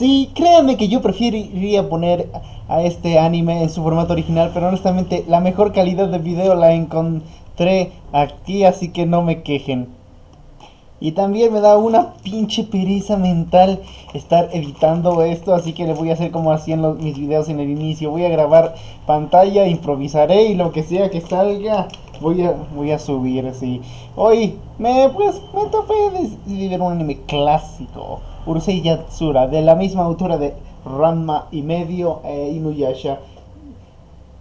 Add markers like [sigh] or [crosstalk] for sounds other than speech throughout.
Sí, créanme que yo preferiría poner a este anime en su formato original, pero honestamente la mejor calidad de video la encontré aquí, así que no me quejen. Y también me da una pinche pereza mental estar editando esto, así que le voy a hacer como hacían los, mis videos en el inicio. Voy a grabar pantalla, improvisaré y lo que sea que salga, voy a, voy a subir así. Hoy me, pues, me topé de ver un anime clásico, Urusei Yatsura, de la misma autora de Ranma y medio e Inuyasha.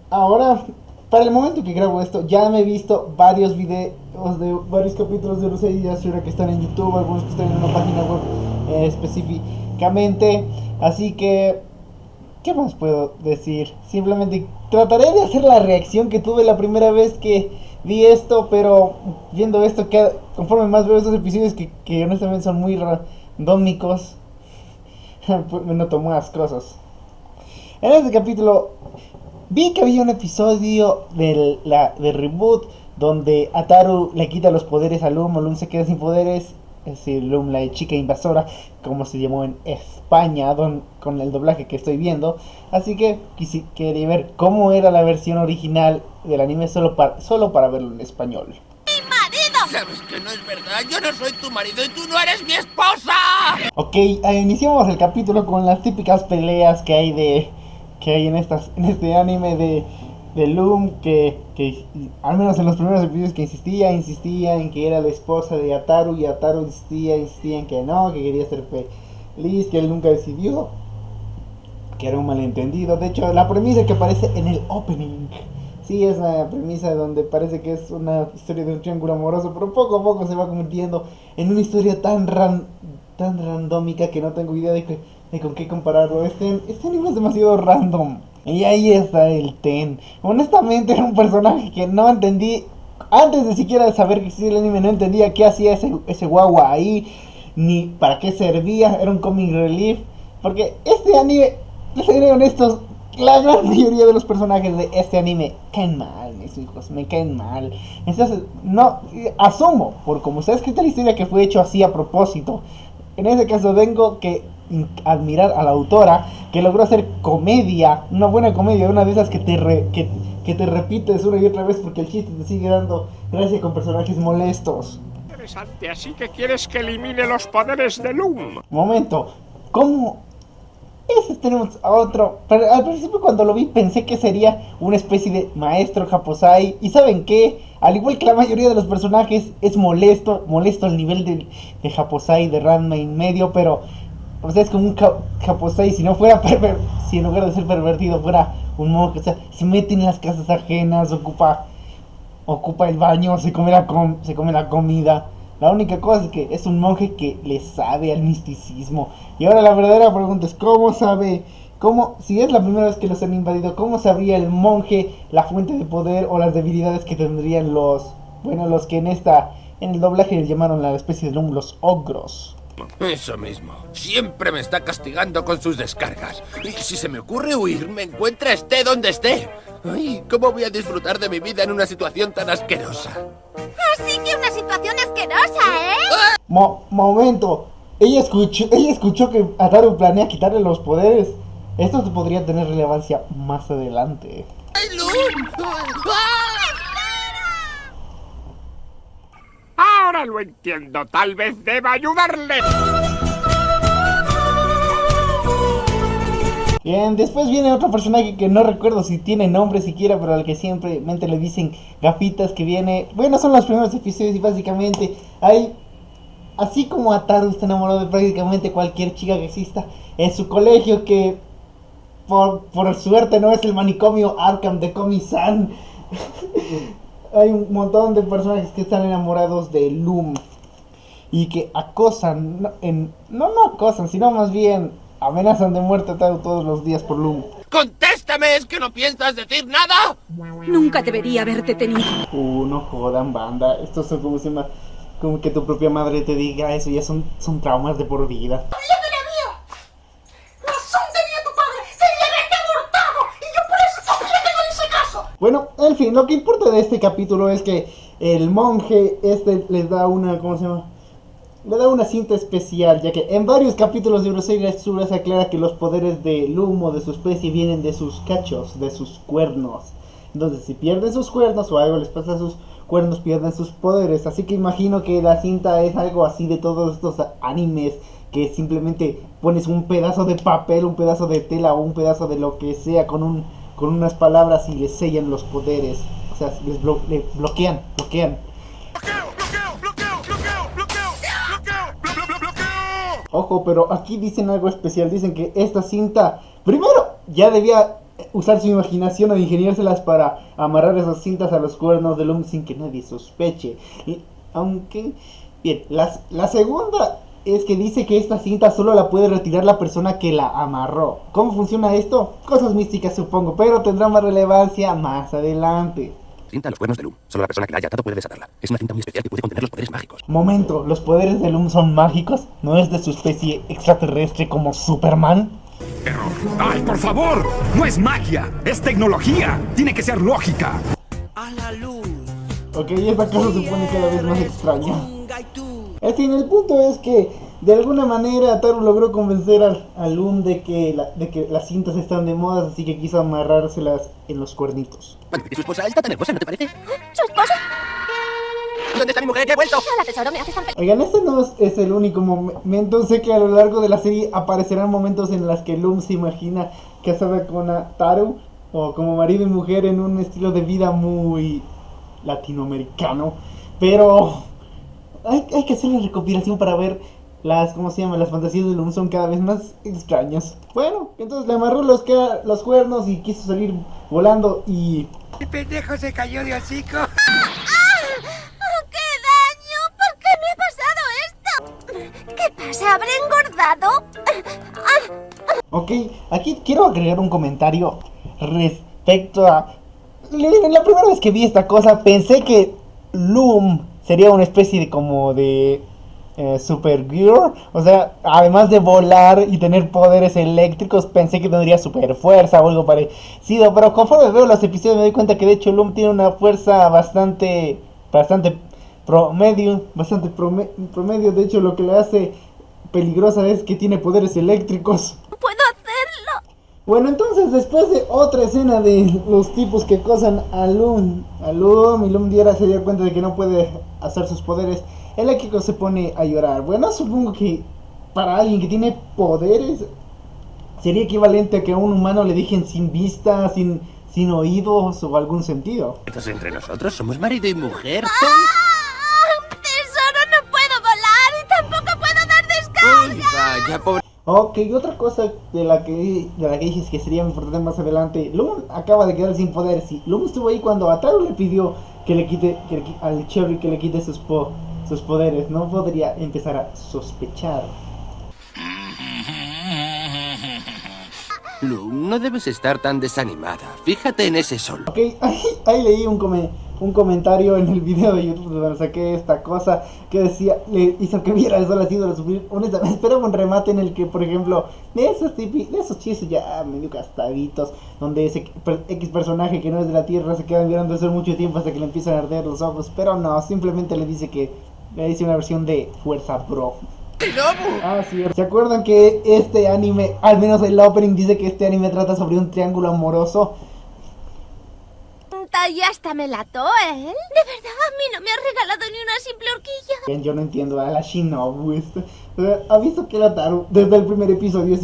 Ahora para el momento que grabo esto, ya me he visto varios videos de varios capítulos de Urusei y Yasura que están en YouTube, algunos que están en una página web eh, específicamente. Así que, ¿qué más puedo decir? Simplemente trataré de hacer la reacción que tuve la primera vez que vi esto, pero viendo esto, que conforme más veo estos episodios que, que honestamente son muy randómicos, me [laughs] noto más cosas. En este capítulo Vi que había un episodio del, la, de reboot donde Ataru le quita los poderes a Loom, Loom se queda sin poderes, es decir, Loom la chica invasora, como se llamó en España, con el doblaje que estoy viendo. Así que quería ver cómo era la versión original del anime solo solo para verlo en español. Sabes que no es verdad, yo no soy tu marido y tú no eres mi esposa. Ok, iniciamos el capítulo con las típicas peleas que hay de que hay en, estas, en este anime de, de Loom, que, que al menos en los primeros episodios que insistía, insistía en que era la esposa de Ataru y Ataru insistía, insistía en que no, que quería ser feliz, que él nunca decidió, que era un malentendido. De hecho, la premisa que aparece en el opening, sí es la premisa donde parece que es una historia de un triángulo amoroso, pero poco a poco se va convirtiendo en una historia tan, ran, tan randómica que no tengo idea de que con qué compararlo. Este, este anime es demasiado random. Y ahí está el Ten. Honestamente era un personaje que no entendí. Antes de siquiera saber que existía el anime, no entendía qué hacía ese, ese guagua ahí. Ni para qué servía. Era un comic relief. Porque este anime, les seré honestos, la gran mayoría de los personajes de este anime caen mal, mis hijos, me caen mal. Entonces, no, asumo, por como está escrita la historia que fue hecho así a propósito. En ese caso vengo que admirar a la autora que logró hacer comedia, una buena comedia, una de esas que te, que, que, te repites una y otra vez porque el chiste te sigue dando gracia con personajes molestos. Interesante, así que quieres que elimine los poderes de Loom. Momento, ¿cómo? Ese tenemos a otro. Pero al principio cuando lo vi pensé que sería una especie de maestro Japosai. ¿Y saben qué? Al igual que la mayoría de los personajes, es molesto, molesto al nivel de, de Japosai, de Ranma en medio, pero o sea, es como un Japosai, si no fuera si en lugar de ser pervertido fuera un monje, o sea, se mete en las casas ajenas, ocupa ocupa el baño, se come la, se come la comida. La única cosa es que es un monje que le sabe al misticismo. Y ahora la verdadera pregunta es, ¿cómo sabe, cómo, si es la primera vez que los han invadido, cómo sabría el monje la fuente de poder o las debilidades que tendrían los, bueno, los que en esta, en el doblaje les llamaron la especie de los ogros? Eso mismo. Siempre me está castigando con sus descargas. Y si se me ocurre huir, me encuentra esté donde esté. Ay, ¿cómo voy a disfrutar de mi vida en una situación tan asquerosa? Así que una situación asquerosa, ¿eh? momento. Ella escuchó, ella escuchó que Ataru planea quitarle los poderes. Esto podría tener relevancia más adelante. ¡Ay, Lo entiendo. Tal vez deba ayudarle. Bien, después viene otro personaje que no recuerdo si tiene nombre siquiera, pero al que simplemente le dicen gafitas que viene. Bueno, son los primeros episodios y básicamente hay. Así como Ataru está enamorado de prácticamente cualquier chica que exista en su colegio, que por, por suerte no es el manicomio Arkham de Komi-san. [laughs] hay un montón de personajes que están enamorados de Loom y que acosan, no, en, no, no acosan, sino más bien amenazan de muerte todos los días por Loom. ¡Contéstame! ¿Es que no piensas decir nada? Nunca debería haberte tenido. Uh, no jodan, banda. Esto es como, se como que tu propia madre te diga eso, ya son, son traumas de por vida. En fin, lo que importa de este capítulo es que el monje este les da una, ¿cómo se llama? le da una cinta especial, ya que en varios capítulos de Urusei Tsura se aclara que los poderes del humo de su especie vienen de sus cachos, de sus cuernos. Entonces, si pierden sus cuernos o algo les pasa a sus cuernos, pierden sus poderes. Así que imagino que la cinta es algo así de todos estos animes que simplemente pones un pedazo de papel, un pedazo de tela o un pedazo de lo que sea con un con unas palabras y les sellan los poderes. O sea, les blo le bloquean, bloquean. Ojo, pero aquí dicen algo especial. Dicen que esta cinta, primero, ya debía usar su imaginación o ingeniárselas para amarrar esas cintas a los cuernos del hombre sin que nadie sospeche. Y, aunque, bien, las, la segunda es que dice que esta cinta solo la puede retirar la persona que la amarró. ¿Cómo funciona esto? Cosas místicas supongo, pero tendrá más relevancia más adelante. Cinta los cuernos de Lum. Solo la persona que la haya atado puede desatarla. Es una cinta muy especial que puede contener los poderes mágicos. Momento, ¿los poderes de Lum son mágicos? ¿No es de su especie extraterrestre como Superman? Error. ¡Ay, por favor! No es magia, es tecnología. Tiene que ser lógica. A la luz. Ok, esta cosa se pone cada vez más extraña. En fin, el punto es que de alguna manera Taru logró convencer al, al Lum de que, la- de que las cintas están de moda, así que quiso amarrárselas en los cuernitos. Bueno, y su esposa está tan hermosa, ¿no te parece? [gasps] ¿Su esposa? ¿Dónde está mi mujer? ¡Ya he vuelto! Hola, tesoro, me haces tan feliz. Oigan, este no es, es el único momento, sé que a lo largo de la serie aparecerán momentos en los que Lum se imagina casada con a Taru o como marido y mujer en un estilo de vida muy latinoamericano, pero hay, hay que hacer la recopilación para ver las, ¿cómo se llama? Las fantasías de Lum son cada vez más extrañas. Bueno, entonces le amarró los, cuernos y quiso salir volando y El pendejo se cayó de hocico. [laughs] ¡Oh, qué daño! ¿Por qué me ha pasado esto? ¿Qué pasa? ¿Habré engordado? Ok, aquí quiero agregar un comentario respecto a... La primera vez que vi esta cosa pensé que Loom sería una especie de como de eh, Supergirl. O sea, además de volar y tener poderes eléctricos, pensé que tendría super fuerza o algo parecido. Pero conforme veo los episodios me doy cuenta que de hecho Loom tiene una fuerza bastante, bastante promedio, bastante prome- promedio. De hecho lo que le hace peligrosa es que tiene poderes eléctricos. ¡No puedo! Bueno, entonces después de otra escena de los tipos que acosan a Loom, a Loom y Loom Diera se dio cuenta de que no puede hacer sus poderes, el Akiko se pone a llorar. Bueno, supongo que para alguien que tiene poderes sería equivalente a que a un humano le dejen sin vista, sin, sin oídos o algún sentido. Entonces, entre nosotros somos marido y mujer. ¡Ah! ¡Tesoro, no puedo volar y tampoco puedo dar descarga! Uy, vaya, pobre. Ok, otra cosa de la que de la que dije que sería importante más adelante, Loom acaba de quedar sin poderes y Loom estuvo ahí cuando Ataru le pidió que le quite que le al Cherry que le quite sus po- sus poderes, no podría empezar a sospechar. Lum, no debes estar tan desanimada. Fíjate en ese sol. Ok, [laughs] ahí, ahí leí un, come- un comentario en el video de YouTube donde saqué esta cosa que decía, le hizo que viera eso, las ídolos sufrir. Honestamente, esperaba un remate en el que, por ejemplo, de esos, tipi- de esos chistes ya medio gastaditos, donde ese X personaje que no es de la Tierra se queda mirando eso mucho tiempo hasta que le empiezan a arder los ojos, pero no, simplemente le dice que le dice una versión de Fuerza Bro. Ah, sí. ¿Se acuerdan que este anime, al menos el opening dice que este anime trata sobre un triángulo amoroso? Y hasta me lató él. ¿De verdad? A mí no me ha regalado ni una simple horquilla. Bien, yo no entiendo a la Shinobu. eh, ha visto que la Taru desde el primer episodio es,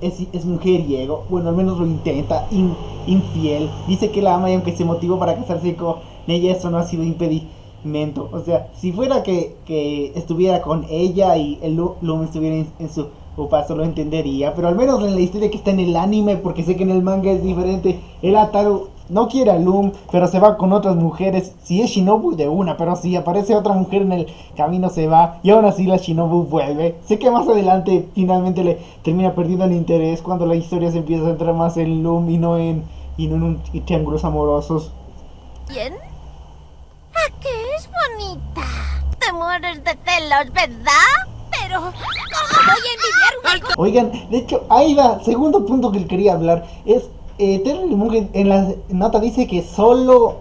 es, es mujeriego. Bueno, al menos lo intenta. in- infiel. Dice que la ama y aunque se motivó para casarse con ella, eso no ha sido impedimento. O sea, si fuera que, que estuviera con ella y el Lu- Lum estuviera en, en su paso, lo entendería. Pero al menos en la historia que está en el anime, porque sé que en el manga es diferente, el Ataru no quiere a Loom, pero se va con otras mujeres. Si es Shinobu de una, pero si aparece otra mujer en el camino se va. Y aún así la Shinobu vuelve. Sé que más adelante finalmente le termina perdiendo el interés cuando la historia se empieza a centrar más en Loom y no en, y no en un triángulos amorosos. ¿Bien? ¿A qué es bonita? Te mueres de celos, ¿verdad? Pero, ¿cómo voy a envidiar una? Oigan, de hecho, ahí va, segundo punto que quería hablar. Es, eh, Terry Mugen en la nota dice que solo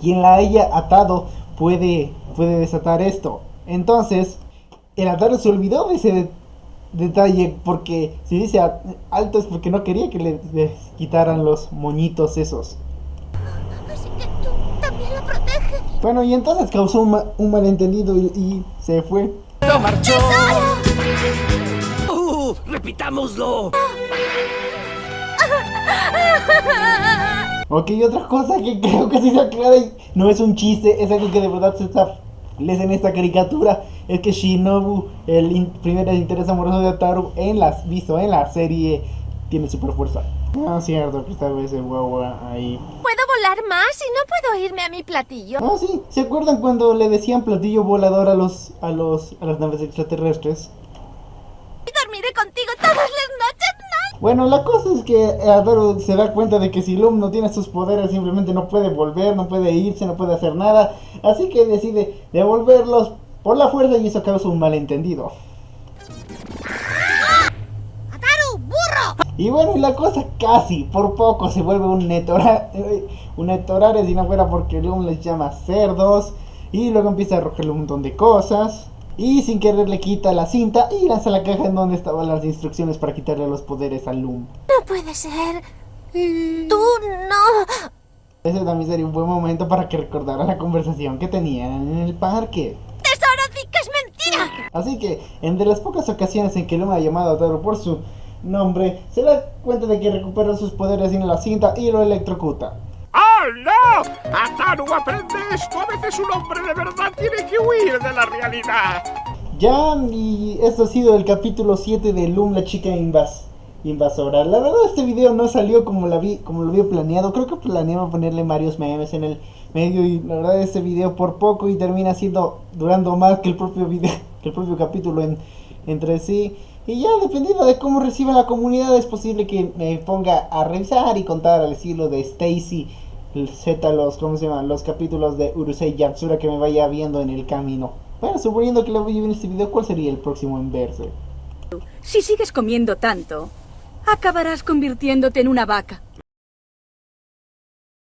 quien la haya atado puede, puede desatar esto. Entonces, el Ataru se olvidó de ese de- detalle porque si dice a- alto es porque no quería que le, les quitaran los moñitos esos. Así que tú también la proteges. Bueno, y entonces causó un, ma- un malentendido y, y se fue. ¡No marchó! ¡Uh! ¡Repitámoslo! Ok, y otra cosa que creo que sí se aclara y no es un chiste, es algo que de verdad se está les en esta caricatura es que Shinobu, el in- primer interés amoroso de Ataru en las visto en la serie tiene super fuerza. Ah, cierto, que esta vez el guagua ahí. ¿Puedo volar más y no puedo irme a mi platillo? Ah, sí, ¿se acuerdan cuando le decían platillo volador a los a los a las naves extraterrestres? Y dormiré contigo todas las noches, ¿no? Bueno, la cosa es que Ataru se da cuenta de que si Lum no tiene sus poderes simplemente no puede volver, no puede irse, no puede hacer nada, así que decide devolverlos por la fuerza y eso causa un malentendido. Y bueno, y la cosa casi, por poco, se vuelve un netora, [laughs] un netorare si no fuera porque Lum les llama cerdos y luego empieza a arrojarle un montón de cosas. Y sin querer le quita la cinta y lanza la caja en donde estaban las instrucciones para quitarle los poderes a Lum. No puede ser. Tú no. Ese también sería un buen momento para que recordara la conversación que tenían en el parque. Tesoro, que es mentira. Así que, entre las pocas ocasiones en que Luma ha llamado a Taro por su nombre, se da cuenta de que recupera sus poderes en la cinta y lo electrocuta. ¡Oh, no! Ataru aprende esto. A veces un hombre de verdad tiene que huir de la realidad. Ya, y esto ha sido el capítulo 7 de Loom, la chica invas invasora. La verdad este video no salió como, la vi, como lo había planeado. Creo que planeaba ponerle varios memes en el medio y la verdad este video por poco y termina siendo durando más que el propio video, el propio capítulo en, entre sí. Y ya dependiendo de cómo reciba la comunidad es posible que me ponga a revisar y contar al estilo de Stacy Z los, ¿cómo se llaman? Los capítulos de Urusei Yatsura que me vaya viendo en el camino. Bueno, suponiendo que le voy a ver este video, ¿cuál sería el próximo en verse? Si sigues comiendo tanto, acabarás convirtiéndote en una vaca.